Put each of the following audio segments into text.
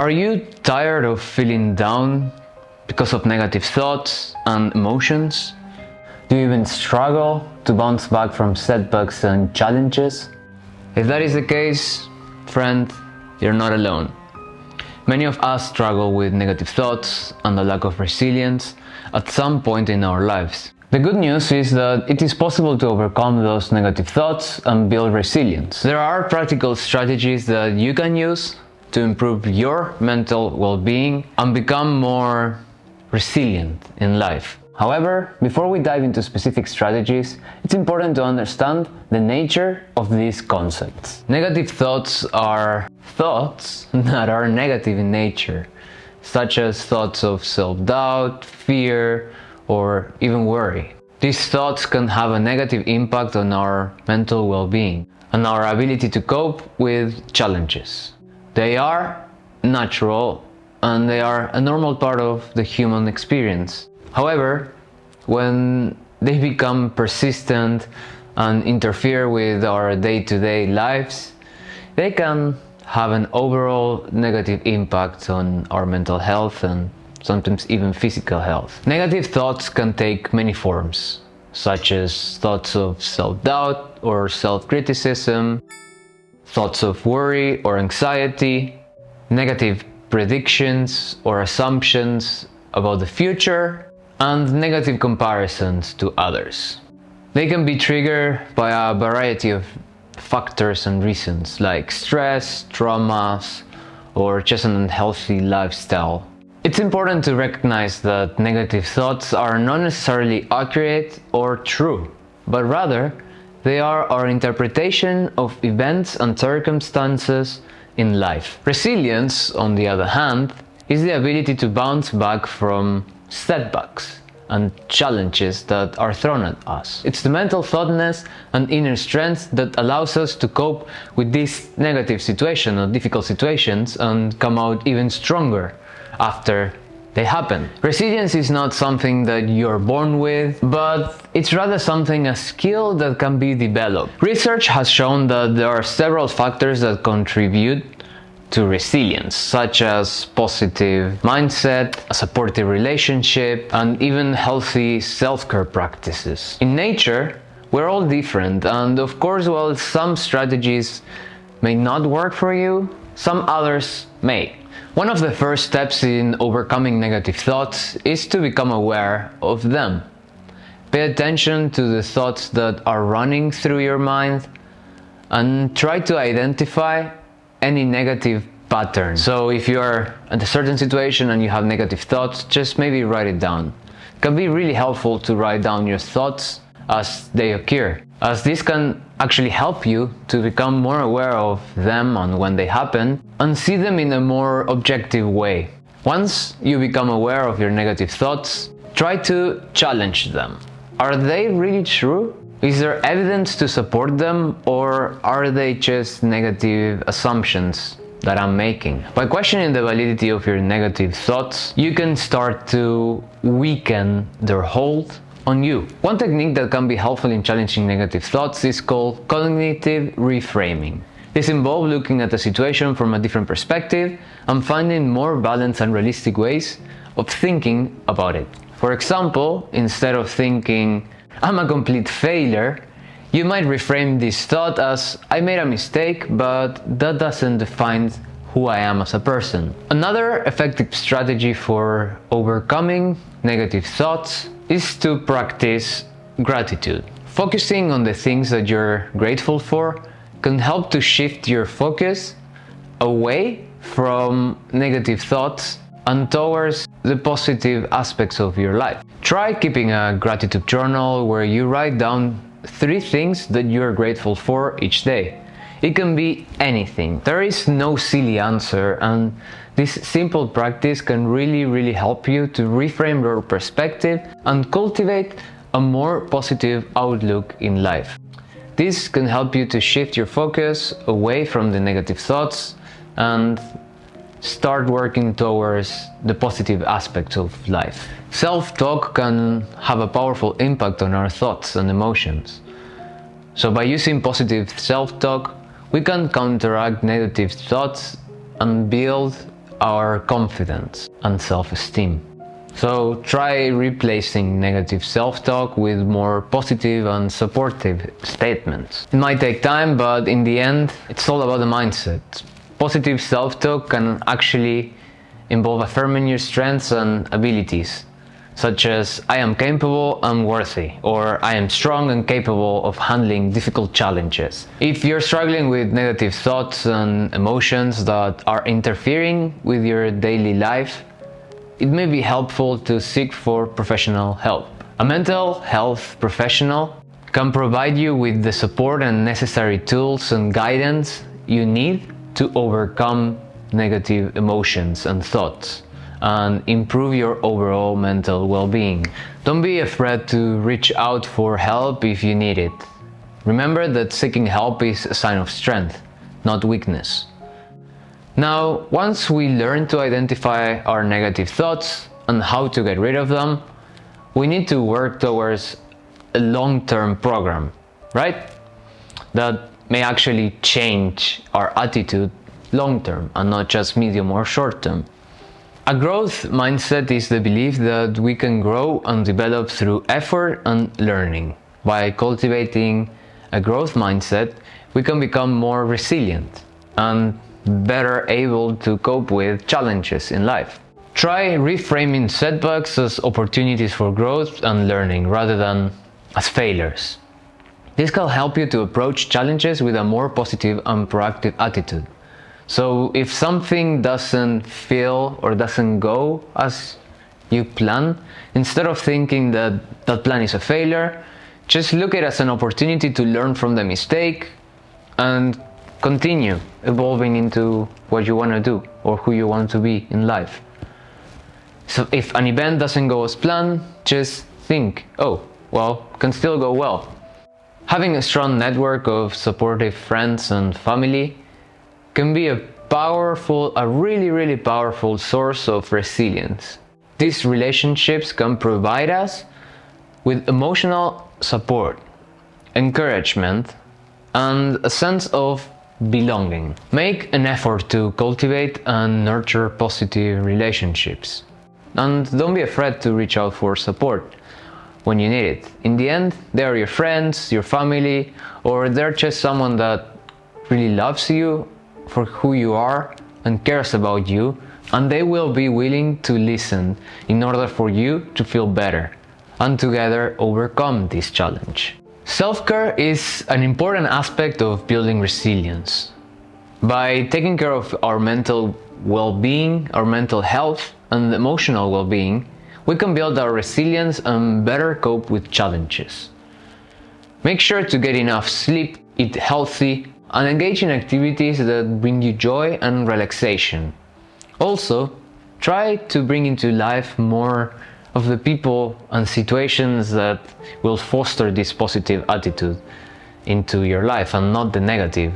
Are you tired of feeling down because of negative thoughts and emotions? Do you even struggle to bounce back from setbacks and challenges? If that is the case, friend, you're not alone. Many of us struggle with negative thoughts and a lack of resilience at some point in our lives. The good news is that it is possible to overcome those negative thoughts and build resilience. There are practical strategies that you can use to improve your mental well-being and become more resilient in life. However, before we dive into specific strategies, it's important to understand the nature of these concepts. Negative thoughts are thoughts that are negative in nature, such as thoughts of self-doubt, fear, or even worry. These thoughts can have a negative impact on our mental well-being and our ability to cope with challenges. They are natural and they are a normal part of the human experience. However, when they become persistent and interfere with our day-to-day -day lives, they can have an overall negative impact on our mental health and sometimes even physical health. Negative thoughts can take many forms, such as thoughts of self-doubt or self-criticism, thoughts of worry or anxiety, negative predictions or assumptions about the future, and negative comparisons to others. They can be triggered by a variety of factors and reasons like stress, traumas, or just an unhealthy lifestyle. It's important to recognize that negative thoughts are not necessarily accurate or true, but rather they are our interpretation of events and circumstances in life. Resilience, on the other hand, is the ability to bounce back from setbacks and challenges that are thrown at us. It's the mental thoughtness and inner strength that allows us to cope with these negative situations or difficult situations and come out even stronger after they happen. Resilience is not something that you're born with, but it's rather something, a skill that can be developed. Research has shown that there are several factors that contribute to resilience, such as positive mindset, a supportive relationship, and even healthy self-care practices. In nature, we're all different, and of course, while some strategies may not work for you, some others may. One of the first steps in overcoming negative thoughts is to become aware of them. Pay attention to the thoughts that are running through your mind and try to identify any negative pattern. So if you are at a certain situation and you have negative thoughts, just maybe write it down. It can be really helpful to write down your thoughts as they occur, as this can actually help you to become more aware of them and when they happen and see them in a more objective way. Once you become aware of your negative thoughts, try to challenge them. Are they really true? Is there evidence to support them or are they just negative assumptions that I'm making? By questioning the validity of your negative thoughts, you can start to weaken their hold on you. One technique that can be helpful in challenging negative thoughts is called cognitive reframing. This involves looking at a situation from a different perspective and finding more balanced and realistic ways of thinking about it. For example, instead of thinking, I'm a complete failure, you might reframe this thought as I made a mistake, but that doesn't define who I am as a person. Another effective strategy for overcoming negative thoughts is to practice gratitude. Focusing on the things that you're grateful for can help to shift your focus away from negative thoughts and towards the positive aspects of your life. Try keeping a gratitude journal where you write down three things that you're grateful for each day. It can be anything. There is no silly answer and this simple practice can really really help you to reframe your perspective and cultivate a more positive outlook in life. This can help you to shift your focus away from the negative thoughts and start working towards the positive aspects of life. Self-talk can have a powerful impact on our thoughts and emotions. So by using positive self-talk, we can counteract negative thoughts and build our confidence and self-esteem. So try replacing negative self-talk with more positive and supportive statements. It might take time, but in the end, it's all about the mindset. Positive self-talk can actually involve affirming your strengths and abilities, such as I am capable and worthy, or I am strong and capable of handling difficult challenges. If you're struggling with negative thoughts and emotions that are interfering with your daily life, it may be helpful to seek for professional help. A mental health professional can provide you with the support and necessary tools and guidance you need to overcome negative emotions and thoughts and improve your overall mental well-being. Don't be afraid to reach out for help if you need it. Remember that seeking help is a sign of strength, not weakness. Now, once we learn to identify our negative thoughts and how to get rid of them, we need to work towards a long-term program, right? That may actually change our attitude long-term and not just medium or short-term. A growth mindset is the belief that we can grow and develop through effort and learning. By cultivating a growth mindset, we can become more resilient and better able to cope with challenges in life. Try reframing setbacks as opportunities for growth and learning rather than as failures. This can help you to approach challenges with a more positive and proactive attitude. So if something doesn't feel or doesn't go as you plan, instead of thinking that that plan is a failure, just look at it as an opportunity to learn from the mistake and continue evolving into what you want to do or who you want to be in life. So if an event doesn't go as planned, just think, oh, well, can still go well. Having a strong network of supportive friends and family can be a powerful, a really, really powerful source of resilience. These relationships can provide us with emotional support, encouragement, and a sense of belonging. Make an effort to cultivate and nurture positive relationships. And don't be afraid to reach out for support when you need it. In the end, they are your friends, your family, or they're just someone that really loves you for who you are and cares about you, and they will be willing to listen in order for you to feel better and together overcome this challenge. Self-care is an important aspect of building resilience. By taking care of our mental well-being, our mental health and emotional well-being, we can build our resilience and better cope with challenges. Make sure to get enough sleep, eat healthy, and engage in activities that bring you joy and relaxation. Also, try to bring into life more of the people and situations that will foster this positive attitude into your life and not the negative.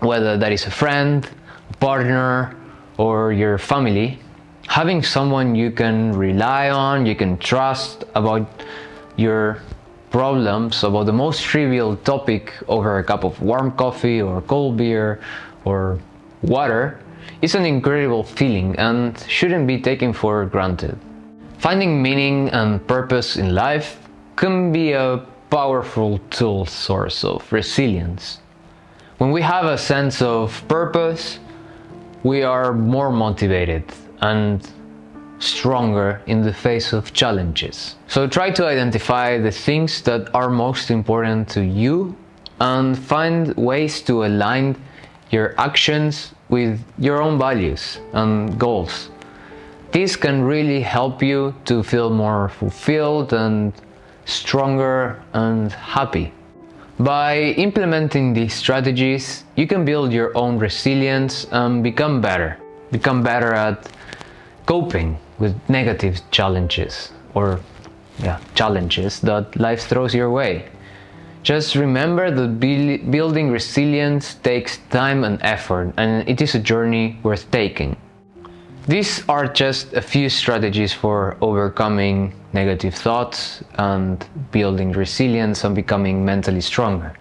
Whether that is a friend, a partner, or your family, having someone you can rely on, you can trust about your problems, about the most trivial topic over a cup of warm coffee or cold beer or water is an incredible feeling and shouldn't be taken for granted. Finding meaning and purpose in life can be a powerful tool source of resilience. When we have a sense of purpose, we are more motivated and stronger in the face of challenges. So try to identify the things that are most important to you and find ways to align your actions with your own values and goals. This can really help you to feel more fulfilled and stronger and happy. By implementing these strategies, you can build your own resilience and become better. Become better at coping with negative challenges or yeah, challenges that life throws your way. Just remember that building resilience takes time and effort and it is a journey worth taking. These are just a few strategies for overcoming negative thoughts and building resilience and becoming mentally stronger.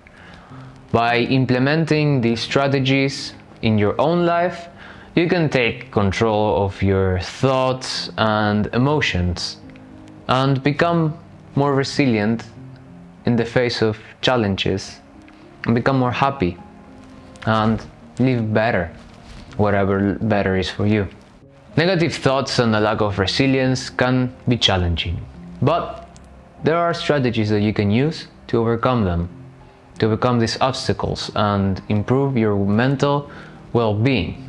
By implementing these strategies in your own life, you can take control of your thoughts and emotions and become more resilient in the face of challenges and become more happy and live better, whatever better is for you. Negative thoughts and a lack of resilience can be challenging, but there are strategies that you can use to overcome them, to overcome these obstacles and improve your mental well-being.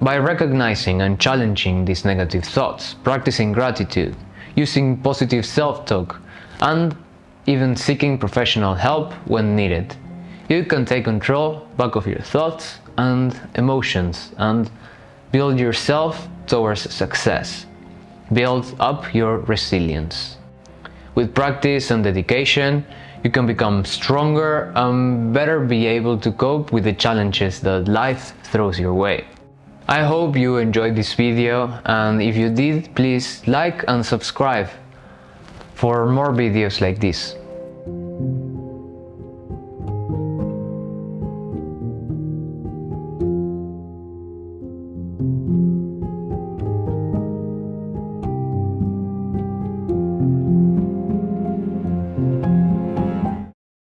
By recognizing and challenging these negative thoughts, practicing gratitude, using positive self-talk, and even seeking professional help when needed, you can take control back of your thoughts and emotions and build yourself towards success. Build up your resilience. With practice and dedication, you can become stronger and better be able to cope with the challenges that life throws your way. I hope you enjoyed this video and if you did, please like and subscribe for more videos like this.